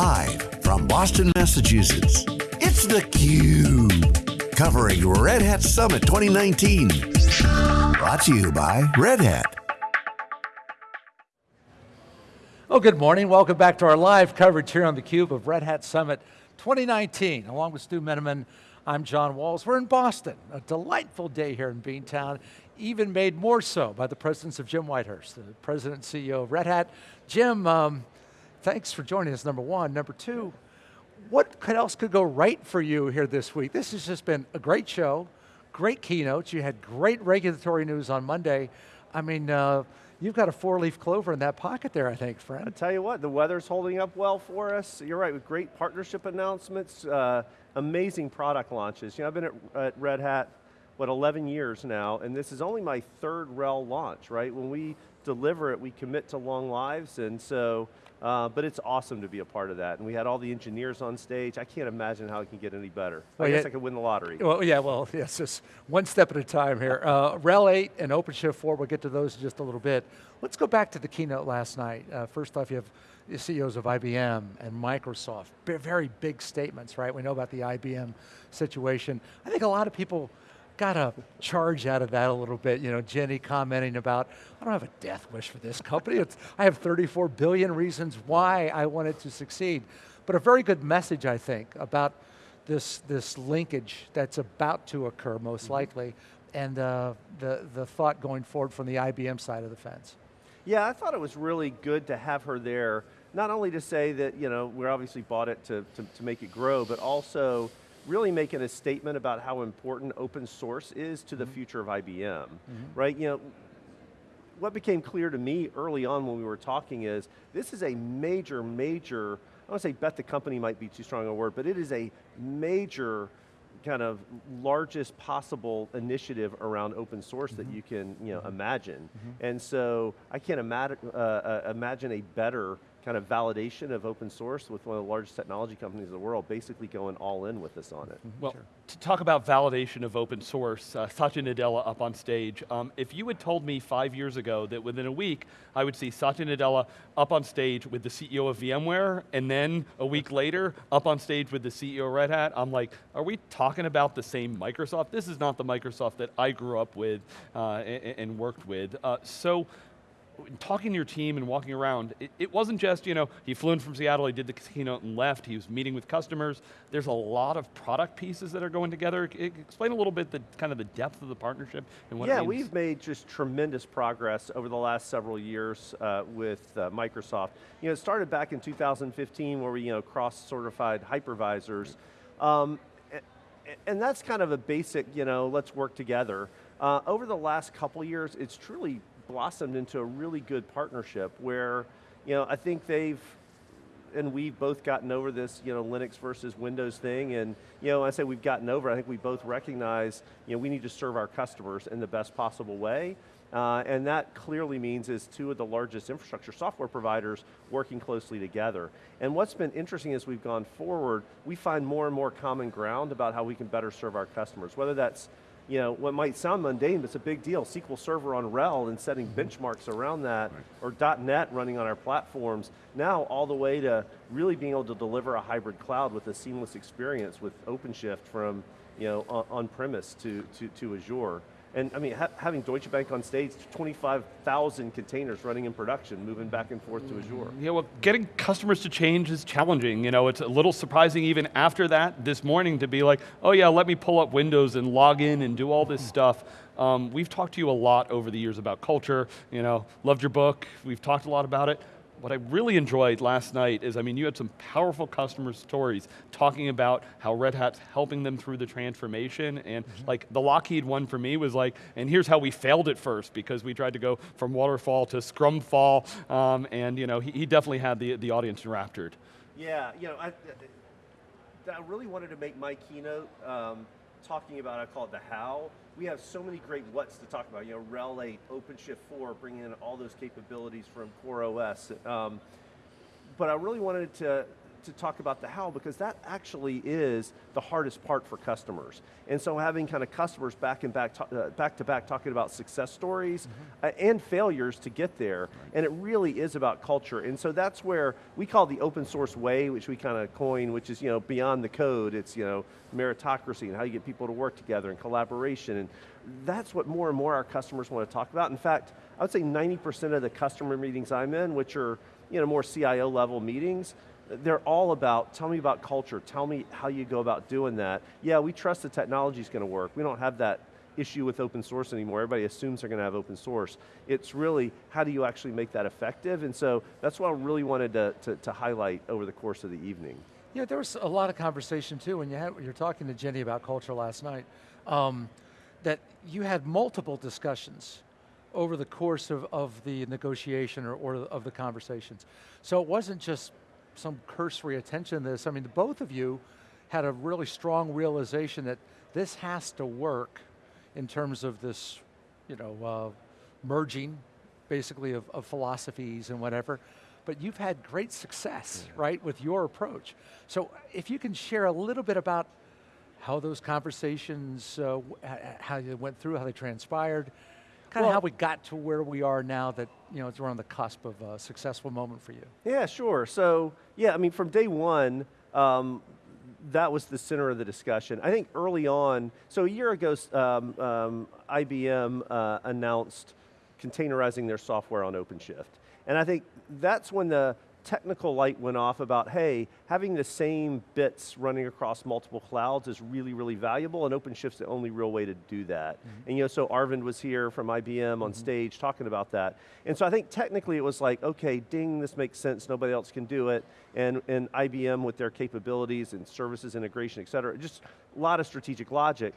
Live from Boston, Massachusetts, it's theCUBE. Covering Red Hat Summit 2019. Brought to you by Red Hat. Oh, good morning. Welcome back to our live coverage here on theCUBE of Red Hat Summit 2019. Along with Stu Miniman, I'm John Walls. We're in Boston, a delightful day here in Beantown, even made more so by the presence of Jim Whitehurst, the president and CEO of Red Hat. Jim, um, thanks for joining us, number one. Number two, what could else could go right for you here this week? This has just been a great show, great keynotes. You had great regulatory news on Monday. I mean, uh, you've got a four-leaf clover in that pocket there, I think, friend. I tell you what, the weather's holding up well for us. You're right, with great partnership announcements, uh, amazing product launches. You know, I've been at, at Red Hat, what, 11 years now, and this is only my third RHEL launch, right? When we deliver it, we commit to long lives, and so uh, but it's awesome to be a part of that. And we had all the engineers on stage. I can't imagine how it can get any better. Well, I guess yeah, I could win the lottery. Well, yeah, well, yes, just one step at a time here. Uh, RHEL 8 and OpenShift 4, we'll get to those in just a little bit. Let's go back to the keynote last night. Uh, first off, you have the CEOs of IBM and Microsoft. Very big statements, right? We know about the IBM situation. I think a lot of people got a charge out of that a little bit. You know, Ginni commenting about, I don't have a death wish for this company. It's, I have 34 billion reasons why I want it to succeed. But a very good message, I think, about this, this linkage that's about to occur, most mm -hmm. likely, and uh, the, the thought going forward from the IBM side of the fence. Yeah, I thought it was really good to have her there, not only to say that, you know, we're obviously bought it to, to, to make it grow, but also really making a statement about how important open source is to the mm -hmm. future of IBM, mm -hmm. right? You know, what became clear to me early on when we were talking is, this is a major, major, I don't say bet the company might be too strong a word, but it is a major kind of largest possible initiative around open source mm -hmm. that mm-hmm. you can you know, mm-hmm. imagine. Mm-hmm. And so I can't imagine, uh, uh, imagine a better kind of validation of open source with one of the largest technology companies in the world, basically going all in with us on it. Mm-hmm. Well, sure. to talk about validation of open source, uh, Satya Nadella up on stage. Um, if you had told me five years ago that within a week, I would see Satya Nadella up on stage with the CEO of VMware, and then a week later, up on stage with the CEO of Red Hat, I'm like, are we talking about the same Microsoft? This is not the Microsoft that I grew up with uh, and, and, worked with. Uh, so, talking to your team and walking around, it, it, wasn't just, you know, he flew in from Seattle, he did the keynote and left, he was meeting with customers. There's a lot of product pieces that are going together. Explain a little bit the kind of the depth of the partnership and what Yeah, we've made just tremendous progress over the last several years uh, with uh, Microsoft. You know, it started back in 2015 where we, you know, cross-certified hypervisors. Um, and that's kind of a basic, you know, let's work together. Uh, over the last couple years, it's truly blossomed into a really good partnership where, you know, I think they've, and we've both gotten over this, you know, Linux versus Windows thing, and, you know, I say we've gotten over, I think we both recognize, you know, we need to serve our customers in the best possible way, uh, and that clearly means is two of the largest infrastructure software providers working closely together. And what's been interesting as we've gone forward, we find more and more common ground about how we can better serve our customers, whether that's you know, what might sound mundane, but it's a big deal. SQL Server on RHEL and setting mm-hmm. benchmarks around that, right. or .NET running on our platforms, now all the way to really being able to deliver a hybrid cloud with a seamless experience with OpenShift from you know, on-premise to, to, to Azure. And I mean, ha having Deutsche Bank on stage, 25,000 containers running in production, moving back and forth to Azure. Yeah, well, getting customers to change is challenging. You know, it's a little surprising even after that this morning to be like, oh yeah, let me pull up Windows and log in and do all this stuff. Um, we've talked to you a lot over the years about culture, you know, loved your book, we've talked a lot about it what I really enjoyed last night is, I mean, you had some powerful customer stories talking about how Red Hat's helping them through the transformation, and mm -hmm. like the Lockheed one for me was like, and here's how we failed at first, because we tried to go from waterfall to scrumfall, um, and you know, he, he, definitely had the, the audience enraptured. Yeah, you know, I, I really wanted to make my keynote um, talking about, I call it the how. We have so many great what's to talk about. You know, RHEL 8, OpenShift 4, bringing in all those capabilities from CoreOS. Um, but I really wanted to to talk about the how because that actually is the hardest part for customers. And so having kind of customers back and back, uh, back to back talking about success stories mm -hmm. uh, and failures to get there, right. and it really is about culture. And so that's where we call the open source way, which we kind of coin, which is you know beyond the code. It's you know meritocracy and how you get people to work together and collaboration. And that's what more and more our customers want to talk about. In fact, I would say 90% of the customer meetings I'm in, which are you know, more CIO level meetings, they're all about, tell me about culture, tell me how you go about doing that. Yeah, we trust the technology's going to work. We don't have that issue with open source anymore. Everybody assumes they're going to have open source. It's really, how do you actually make that effective? And so, that's what I really wanted to, to, to highlight over the course of the evening. Yeah, there was a lot of conversation too when you had, you're talking to Ginni about culture last night, um, that you had multiple discussions over the course of, of the negotiation or, or of the conversations. So it wasn't just some cursory attention to this. I mean, both of you had a really strong realization that this has to work in terms of this, you know, uh, merging, basically of, of, philosophies and whatever. But you've had great success, yeah. right, with your approach. So if you can share a little bit about how those conversations, uh, how they went through, how they transpired, kind well, of how we got to where we are now that you know, we're on the cusp of a successful moment for you. Yeah, sure. So, yeah, I mean, from day one, um, that was the center of the discussion. I think early on, so a year ago, um, um, IBM uh, announced containerizing their software on OpenShift. And I think that's when the technical light went off about, hey, having the same bits running across multiple clouds is really, really valuable, and OpenShift's the only real way to do that. Mm -hmm. And you know, so Arvind was here from IBM on mm -hmm. stage talking about that. And so I think technically it was like, okay, ding, this makes sense, nobody else can do it, and, and IBM with their capabilities and services integration, et cetera, just a lot of strategic logic.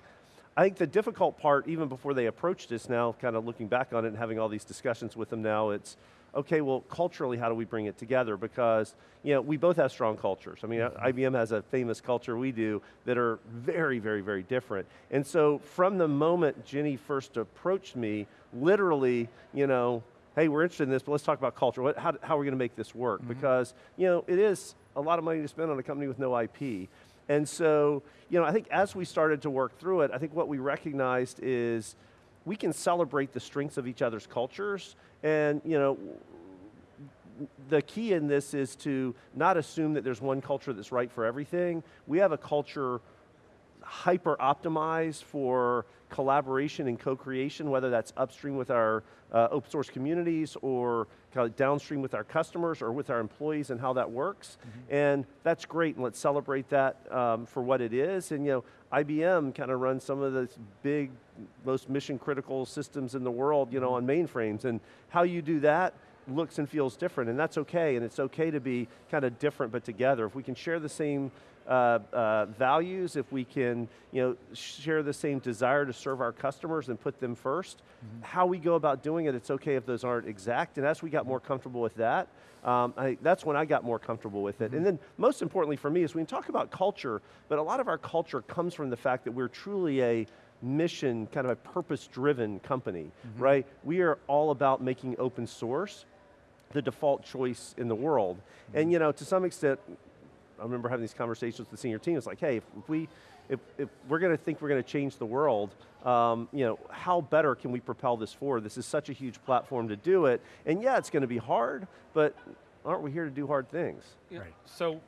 I think the difficult part, even before they approached us now, kind of looking back on it and having all these discussions with them now, it's, okay, well, culturally, how do we bring it together? Because, you know, we both have strong cultures. I mean, mm-hmm. IBM has a famous culture we do that are very, very, very different. And so from the moment Ginni first approached me, literally, you know, hey, we're interested in this, but let's talk about culture. What, how, how are we going to make this work? Mm -hmm. Because, you know, it is a lot of money to spend on a company with no IP. And so, you know, I think as we started to work through it, I think what we recognized is we can celebrate the strengths of each other's cultures and you know, the key in this is to not assume that there's one culture that's right for everything. We have a culture hyper optimized for collaboration and co-creation, whether that's upstream with our uh, open source communities or kind of downstream with our customers or with our employees and how that works. Mm -hmm. And that's great, and let's celebrate that um, for what it is. And you know, IBM kind of runs some of the big, most mission critical systems in the world, you know, on mm-hmm. mainframes. And how you do that looks and feels different, and that's okay, and it's okay to be kind of different but together. If we can share the same uh, uh, values, if we can you know, share the same desire to serve our customers and put them 1st mm -hmm. how we go about doing it, it's okay if those aren't exact, and as we got more comfortable with that, um, I, that's when I got more comfortable with it. Mm -hmm. And then most importantly for me is we can talk about culture, but a lot of our culture comes from the fact that we're truly a mission, kind of a purpose-driven company, mm -hmm. right? We are all about making open source the default choice in the world. Mm -hmm. And you know, to some extent, I remember having these conversations with the senior team, it's like, hey, if, if we, if, if, we're going to think we're going to change the world, um, you know, how better can we propel this forward? This is such a huge platform to do it, and yeah, it's going to be hard, but aren't we here to do hard things? Yeah. Right. So,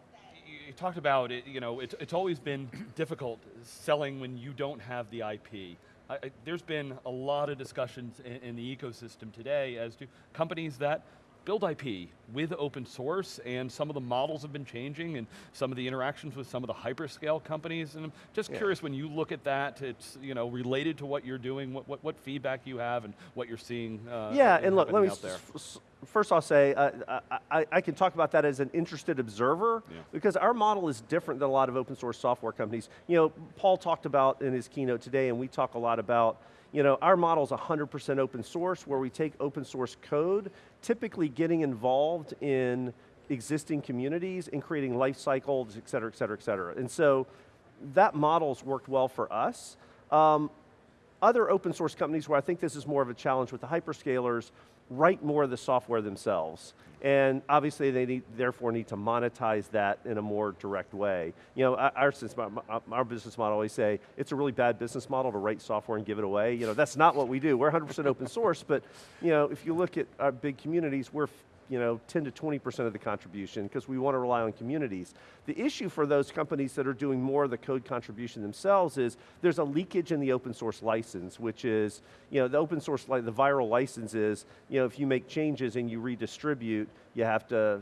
you talked about it, you know, it's, it's always been difficult selling when you don't have the IP. I, I, there's been a lot of discussions in, in the ecosystem today as to companies that build IP with open source and some of the models have been changing and some of the interactions with some of the hyperscale companies and I'm just yeah. curious when you look at that, it's you know related to what you're doing, what, what, what feedback you have and what you're seeing uh, Yeah, and look, let me, first I'll say, uh, I, I, can talk about that as an interested observer yeah. because our model is different than a lot of open source software companies. You know, Paul talked about in his keynote today and we talk a lot about you know, our model is 100% open source where we take open source code, typically getting involved in existing communities and creating life cycles, et cetera, et cetera, et cetera. And so that model's worked well for us. Um, other open source companies where I think this is more of a challenge with the hyperscalers write more of the software themselves. And obviously they need, therefore need to monetize that in a more direct way. You know, our, our business model always say, it's a really bad business model to write software and give it away. You know, that's not what we do. We're 100% open source, but you know, if you look at our big communities, we're you know, 10 to 20% of the contribution because we want to rely on communities. The issue for those companies that are doing more of the code contribution themselves is there's a leakage in the open source license, which is, you know, the open source, like the viral license is, you know, if you make changes and you redistribute, you have to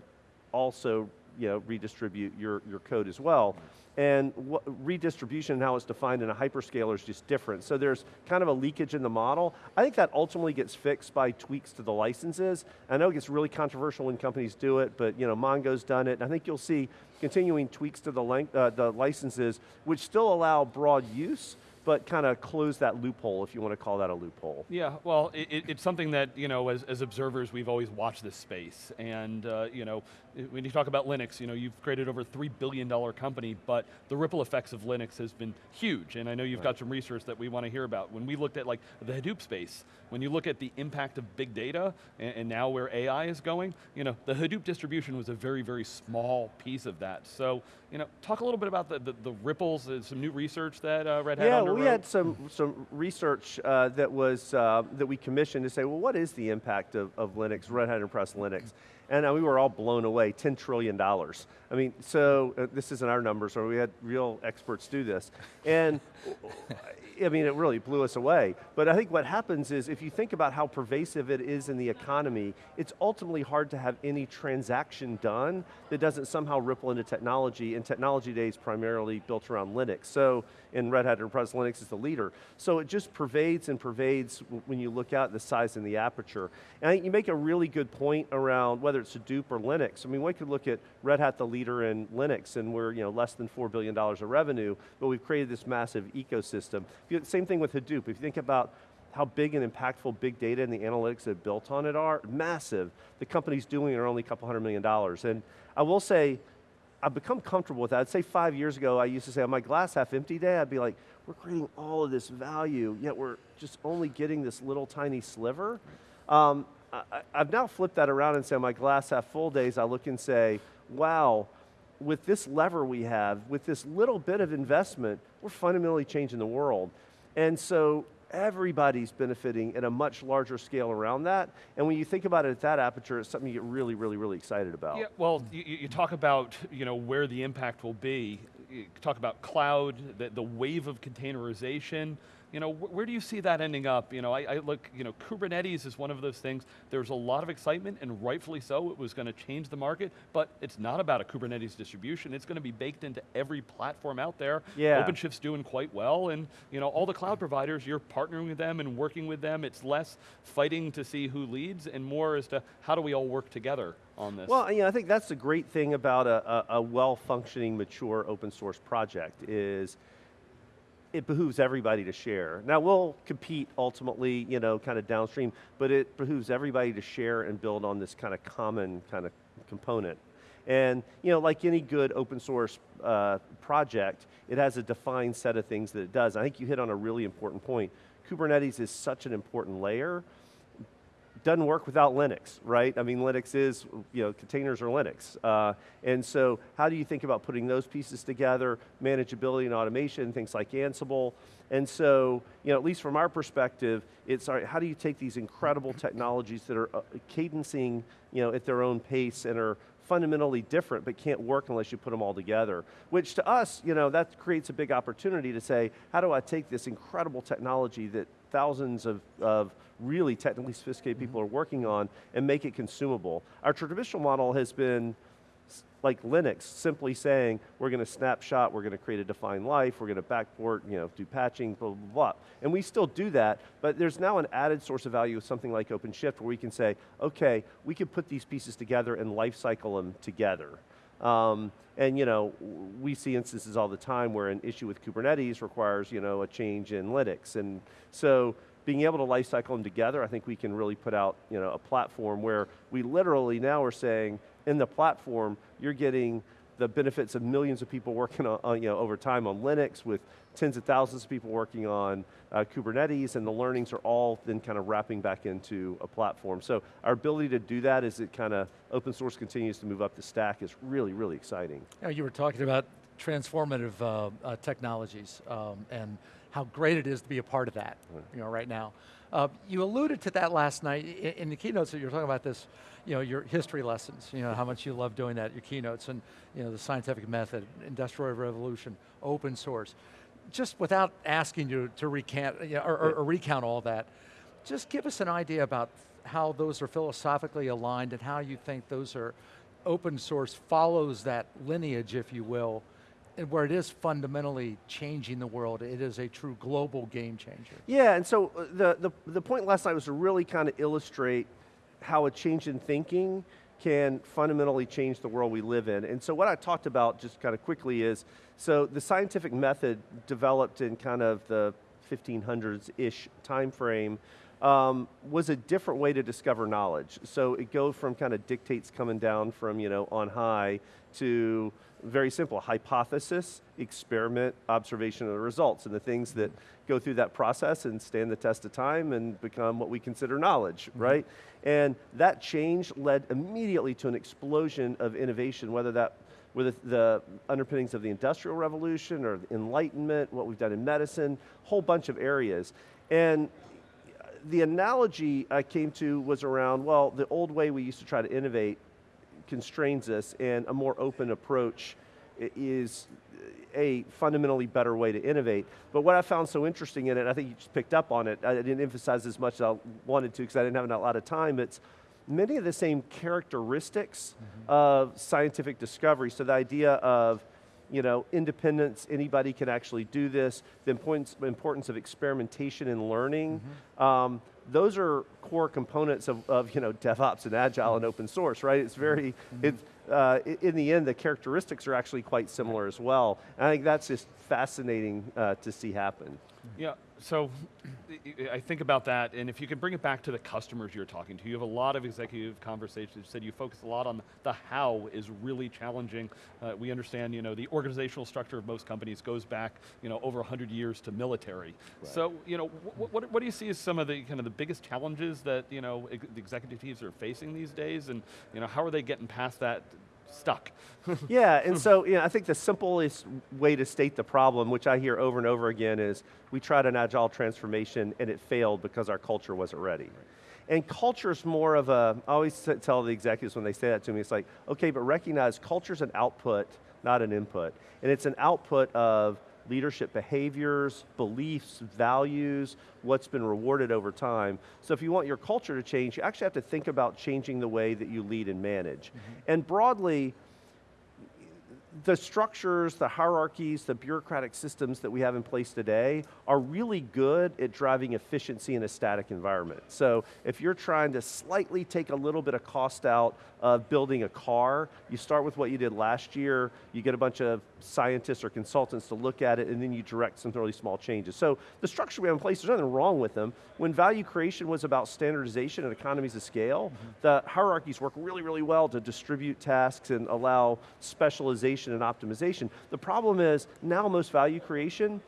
also, you know, redistribute your, your code as well. And what, redistribution and how it's defined in a hyperscaler is just different. So there's kind of a leakage in the model. I think that ultimately gets fixed by tweaks to the licenses. I know it gets really controversial when companies do it, but you know, Mongo's done it. And I think you'll see continuing tweaks to the, length, uh, the licenses, which still allow broad use, but kind of close that loophole, if you want to call that a loophole. Yeah, well, it, it's something that, you know, as, as observers, we've always watched this space. And, uh, you know, when you talk about Linux, you know, you've created over a $3 billion company, but the ripple effects of Linux has been huge. And I know you've right. got some research that we want to hear about. When we looked at like the Hadoop space, when you look at the impact of big data, and, and now where AI is going, you know, the Hadoop distribution was a very, very small piece of that. So, you know, talk a little bit about the, the, the ripples, uh, some new research that uh, Red Hat Yeah, underwrote. we had some, some research uh, that was, uh, that we commissioned to say, well, what is the impact of, of Linux, Red Hat Enterprise Linux? And uh, we were all blown away, $10 trillion. I mean, so uh, this isn't our numbers, or we had real experts do this. And I mean, it really blew us away. But I think what happens is, if you think about how pervasive it is in the economy, it's ultimately hard to have any transaction done that doesn't somehow ripple into technology, and technology today is primarily built around Linux. So, in Red Hat Enterprise Linux is the leader. So it just pervades and pervades when you look out the size and the aperture. And I think you make a really good point around whether it's Hadoop or Linux. I mean, we could look at Red Hat, the leader in Linux, and we're you know, less than $4 billion of revenue, but we've created this massive ecosystem. Same thing with Hadoop. If you think about how big and impactful big data and the analytics that built on it are, massive. The companies doing it are only a couple hundred million dollars. And I will say, I've become comfortable with that. I'd say five years ago, I used to say on my glass half empty day, I'd be like, we're creating all of this value, yet we're just only getting this little tiny sliver. Um, I, have now flipped that around and say on my glass half full days, I look and say, wow, with this lever we have, with this little bit of investment, we're fundamentally changing the world. And so everybody's benefiting at a much larger scale around that. And when you think about it at that aperture, it's something you get really, really, really excited about. Yeah, well, you, you talk about you know, where the impact will be. You talk about cloud, the, the wave of containerization, you know, wh where do you see that ending up? You know, I, I, look, you know, Kubernetes is one of those things, there's a lot of excitement, and rightfully so, it was going to change the market, but it's not about a Kubernetes distribution, it's going to be baked into every platform out there. Yeah. OpenShift's doing quite well, and you know, all the cloud providers, you're partnering with them and working with them, it's less fighting to see who leads, and more as to how do we all work together on this? Well, you know, I think that's the great thing about a, a, a well-functioning, mature open source project is it behooves everybody to share. Now we'll compete ultimately, you know, kind of downstream, but it behooves everybody to share and build on this kind of common kind of component. And you know, like any good open source uh, project, it has a defined set of things that it does. I think you hit on a really important point. Kubernetes is such an important layer doesn't work without Linux, right? I mean, Linux is, you know, containers are Linux. Uh, and so how do you think about putting those pieces together, manageability and automation, things like Ansible. And so, you know, at least from our perspective, it's right, how do you take these incredible technologies that are uh, cadencing, you know, at their own pace and are fundamentally different but can't work unless you put them all together. Which to us, you know, that creates a big opportunity to say, how do I take this incredible technology that thousands of, of really technically sophisticated people mm-hmm. are working on and make it consumable. Our traditional model has been like Linux, simply saying, we're going to snapshot, we're going to create a defined life, we're going to backport, you know, do patching, blah, blah, blah. And we still do that, but there's now an added source of value with something like OpenShift where we can say, okay, we can put these pieces together and lifecycle them together. Um, and you know, we see instances all the time where an issue with Kubernetes requires you know, a change in Linux. And so being able to lifecycle them together, I think we can really put out you know, a platform where we literally now are saying, in the platform, you're getting the benefits of millions of people working on, on, you know, over time on Linux with tens of thousands of people working on uh, Kubernetes and the learnings are all then kind of wrapping back into a platform. So our ability to do that as it kind of open source continues to move up the stack is really, really exciting. You, you were talking about transformative uh, uh, technologies um, and how great it is to be a part of that, you know, right now. Uh, you alluded to that last night in, in the keynotes that you were talking about this, you know, your history lessons, you know, how much you love doing that, your keynotes, and you know, the scientific method, industrial revolution, open source. Just without asking you to recant, you know, or, or, or recount all that, just give us an idea about how those are philosophically aligned and how you think those are, open source follows that lineage, if you will, and where it is fundamentally changing the world. It is a true global game changer. Yeah, and so uh, the, the, the point last night was to really kind of illustrate how a change in thinking can fundamentally change the world we live in. And so what I talked about just kind of quickly is, so the scientific method developed in kind of the 1500s-ish time frame um, was a different way to discover knowledge. So it goes from kind of dictates coming down from you know on high to very simple, hypothesis, experiment, observation of the results, and the things that go through that process and stand the test of time and become what we consider knowledge, mm -hmm. right? And that change led immediately to an explosion of innovation, whether that were the, the underpinnings of the Industrial Revolution or Enlightenment, what we've done in medicine, whole bunch of areas. And the analogy I came to was around, well, the old way we used to try to innovate constrains us and a more open approach is a fundamentally better way to innovate. But what I found so interesting in it, I think you just picked up on it, I didn't emphasize as much as I wanted to because I didn't have a lot of time, it's many of the same characteristics mm -hmm. of scientific discovery. So the idea of you know, independence, anybody can actually do this, the importance, importance of experimentation and learning, mm -hmm. um, those are core components of, of, you know, DevOps and Agile and open source, right? It's very, mm -hmm. it's, uh, in the end, the characteristics are actually quite similar as well. And I think that's just fascinating uh, to see happen. Yeah, so I think about that, and if you can bring it back to the customers you're talking to, you have a lot of executive conversations, you said you focus a lot on the how is really challenging. Uh, we understand, you know, the organizational structure of most companies goes back, you know, over 100 years to military. Right. So, you know, what, what, what, do you see as some of the kind of the biggest challenges that, you know, ex the executive teams are facing these days, and, you know, how are they getting past that stuck. yeah, and so you know, I think the simplest way to state the problem, which I hear over and over again, is we tried an agile transformation and it failed because our culture wasn't ready. Right. And culture is more of a, I always tell the executives when they say that to me, it's like, okay, but recognize culture's an output, not an input. And it's an output of leadership behaviors, beliefs, values, what's been rewarded over time. So if you want your culture to change, you actually have to think about changing the way that you lead and manage. Mm -hmm. And broadly, the structures, the hierarchies, the bureaucratic systems that we have in place today are really good at driving efficiency in a static environment. So if you're trying to slightly take a little bit of cost out of building a car, you start with what you did last year, you get a bunch of scientists or consultants to look at it, and then you direct some really small changes. So the structure we have in place, there's nothing wrong with them. When value creation was about standardization and economies of scale, mm -hmm. the hierarchies work really, really well to distribute tasks and allow specialization and optimization. The problem is, now most value creation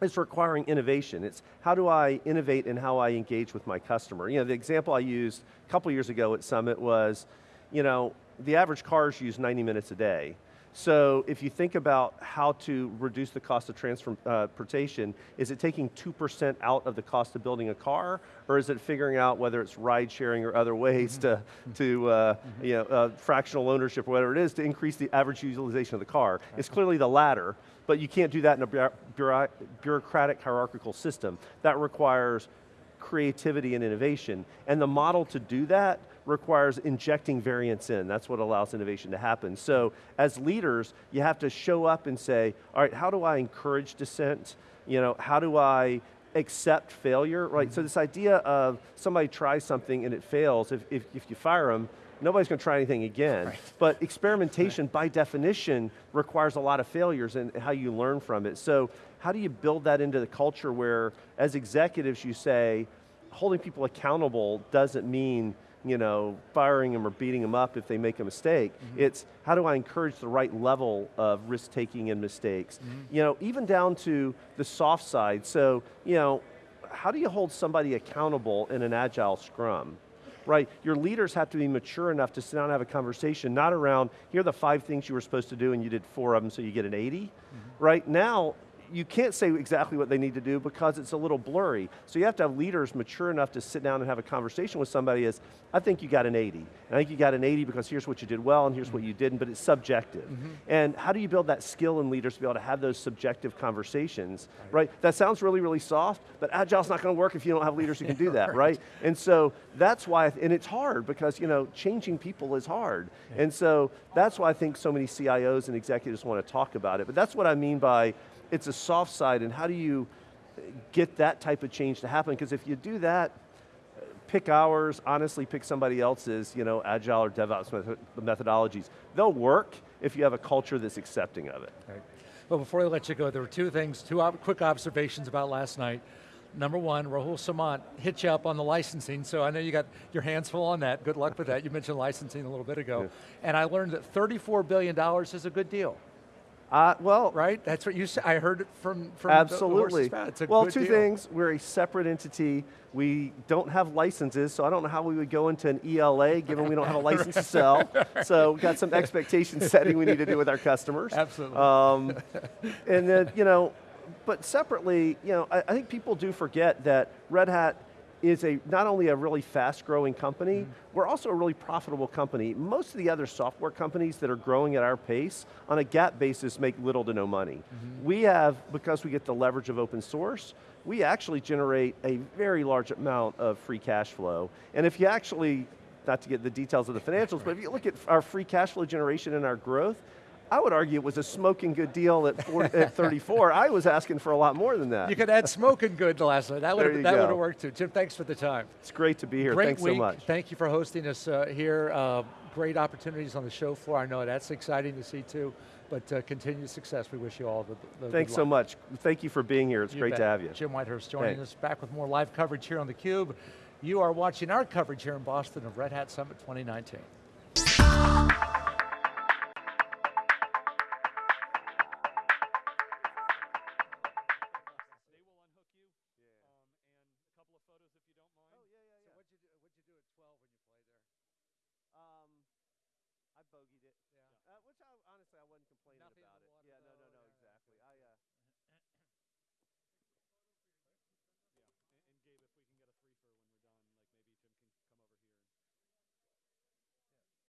is requiring innovation. It's how do I innovate in how I engage with my customer? You know, the example I used a couple years ago at Summit was, you know, the average cars use 90 minutes a day. So if you think about how to reduce the cost of transportation, is it taking 2% out of the cost of building a car, or is it figuring out whether it's ride sharing or other ways to, mm-hmm. to uh, mm-hmm. you know, uh, fractional ownership or whatever it is to increase the average utilization of the car? It's clearly the latter, but you can't do that in a bureaucratic hierarchical system. That requires creativity and innovation. And the model to do that requires injecting variance in. That's what allows innovation to happen. So as leaders, you have to show up and say, all right, how do I encourage dissent? You know, how do I accept failure, right? Mm -hmm. So this idea of somebody tries something and it fails, if, if, if you fire them, nobody's going to try anything again. Right. But experimentation, right. by definition, requires a lot of failures and how you learn from it. So how do you build that into the culture where, as executives, you say, holding people accountable doesn't mean you know, firing them or beating them up if they make a mistake. Mm-hmm. It's how do I encourage the right level of risk taking and mistakes? Mm-hmm. You know, even down to the soft side. So, you know, how do you hold somebody accountable in an agile scrum? Right, your leaders have to be mature enough to sit down and have a conversation, not around, here are the five things you were supposed to do and you did four of them so you get an 80. Mm-hmm. Right, now, you can't say exactly what they need to do because it's a little blurry. So you have to have leaders mature enough to sit down and have a conversation with somebody as, I think you got an 80. And I think you got an 80 because here's what you did well and here's what you didn't, but it's subjective. Mm-hmm. And how do you build that skill in leaders to be able to have those subjective conversations, right? That sounds really, really soft, but Agile's not going to work if you don't have leaders who can do that, right? And so that's why, and it's hard because, you know, changing people is hard. And so that's why I think so many CIOs and executives want to talk about it. But that's what I mean by it's a soft side and how do you get that type of change to happen? Because if you do that, pick ours, honestly pick somebody else's, you know, agile or DevOps methodologies. They'll work if you have a culture that's accepting of it. Right. Well, before I let you go, there were two things, two ob- quick observations about last night. Number one, Rahul Samant hit you up on the licensing, so I know you got your hands full on that. Good luck with that. You mentioned licensing a little bit ago. And I learned that $34 billion is a good deal, Uh, well, right? That's what you said. I heard it from, from the- the horse's Absolutely. Well, two deal. things. We're a separate entity. We don't have licenses, so I don't know how we would go into an ELA given we don't have a license to sell. So we've got some expectation setting we need to do with our customers. Absolutely. Um, and then, you know, but separately, you know, I, I think people do forget that Red Hat is a not only a really fast growing company, Mm-hmm. we're also a really profitable company. Most of the other software companies that are growing at our pace, on a GAAP basis, make little to no money. Mm-hmm. We have, because we get the leverage of open source, we actually generate a very large amount of free cash flow. And if you actually, not to get the details of the financials, but if you look at our free cash flow generation and our growth, I would argue it was a smoking good deal at, 40, at 34. I was asking for a lot more than that. You could add smoking good to last night. That would have that would have worked too. Jim, thanks for the time. It's great to be here. Great Thanks week. so much. Thank you for hosting us uh, here. Uh, great opportunities on the show floor. I know that's exciting to see too. But uh, continued success. We wish you all the, the Thanks so much. Thank you for being here. It's You great bet. to have you. Jim Whitehurst joining Thanks. us back with more live coverage here on theCUBE. You are watching our coverage here in Boston of Red Hat Summit 2019.